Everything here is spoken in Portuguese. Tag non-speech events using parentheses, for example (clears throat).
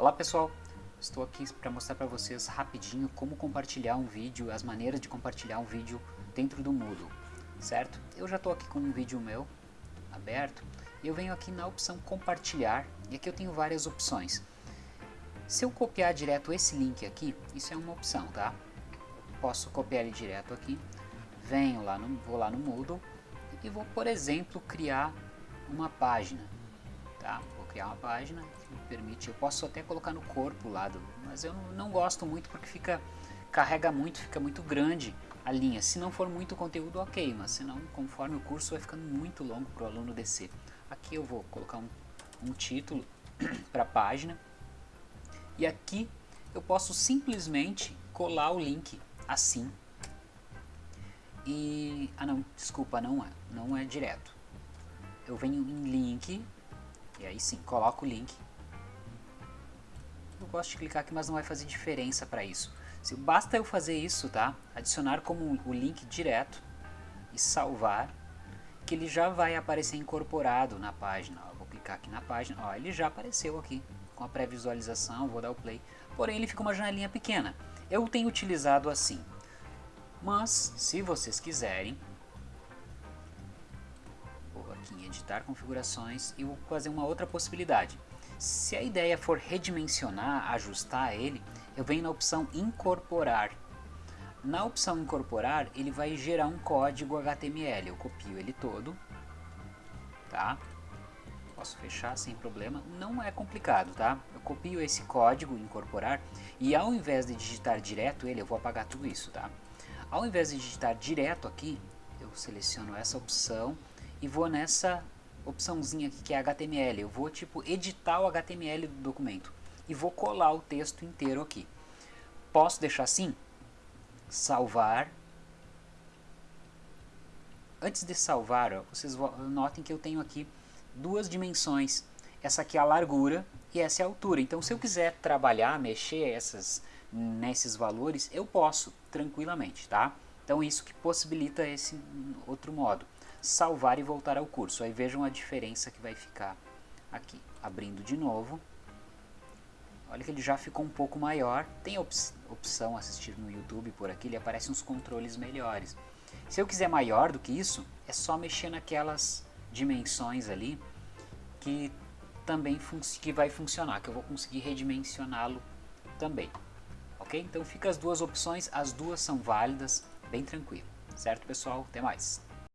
Olá pessoal, estou aqui para mostrar para vocês rapidinho como compartilhar um vídeo, as maneiras de compartilhar um vídeo dentro do Moodle, certo? Eu já estou aqui com um vídeo meu aberto e eu venho aqui na opção compartilhar e aqui eu tenho várias opções. Se eu copiar direto esse link aqui, isso é uma opção, tá? Posso copiar ele direto aqui, venho lá no, vou lá no Moodle e vou, por exemplo, criar uma página, tá? criar uma página que me permite, eu posso até colocar no corpo lá, do, mas eu não, não gosto muito porque fica, carrega muito, fica muito grande a linha. Se não for muito conteúdo, ok, mas senão, conforme o curso vai ficando muito longo para o aluno descer. Aqui eu vou colocar um, um título (clears throat) para a página e aqui eu posso simplesmente colar o link assim e ah não desculpa não é não é direto eu venho em link e aí sim, coloco o link. Eu gosto de clicar aqui, mas não vai fazer diferença para isso. Se, basta eu fazer isso, tá? Adicionar como o link direto e salvar, que ele já vai aparecer incorporado na página. Ó, vou clicar aqui na página, ó, ele já apareceu aqui com a pré-visualização, vou dar o play. Porém, ele fica uma janelinha pequena. Eu tenho utilizado assim. Mas, se vocês quiserem, em editar configurações e vou fazer uma outra possibilidade. Se a ideia for redimensionar, ajustar ele, eu venho na opção incorporar. Na opção incorporar, ele vai gerar um código HTML. Eu copio ele todo, tá? Posso fechar sem problema, não é complicado, tá? Eu copio esse código incorporar e ao invés de digitar direto ele, eu vou apagar tudo isso, tá? Ao invés de digitar direto aqui, eu seleciono essa opção e vou nessa opçãozinha aqui que é HTML. Eu vou tipo editar o HTML do documento e vou colar o texto inteiro aqui. Posso deixar assim? Salvar. Antes de salvar, ó, vocês notem que eu tenho aqui duas dimensões. Essa aqui é a largura e essa é a altura. Então se eu quiser trabalhar, mexer essas, nesses valores, eu posso tranquilamente, tá? Então isso que possibilita esse outro modo salvar e voltar ao curso. Aí vejam a diferença que vai ficar aqui. Abrindo de novo. Olha que ele já ficou um pouco maior. Tem op opção assistir no YouTube por aqui, ele aparece uns controles melhores. Se eu quiser maior do que isso, é só mexer naquelas dimensões ali que também que vai funcionar, que eu vou conseguir redimensioná-lo também. Ok? Então fica as duas opções, as duas são válidas, bem tranquilo. Certo pessoal? Até mais!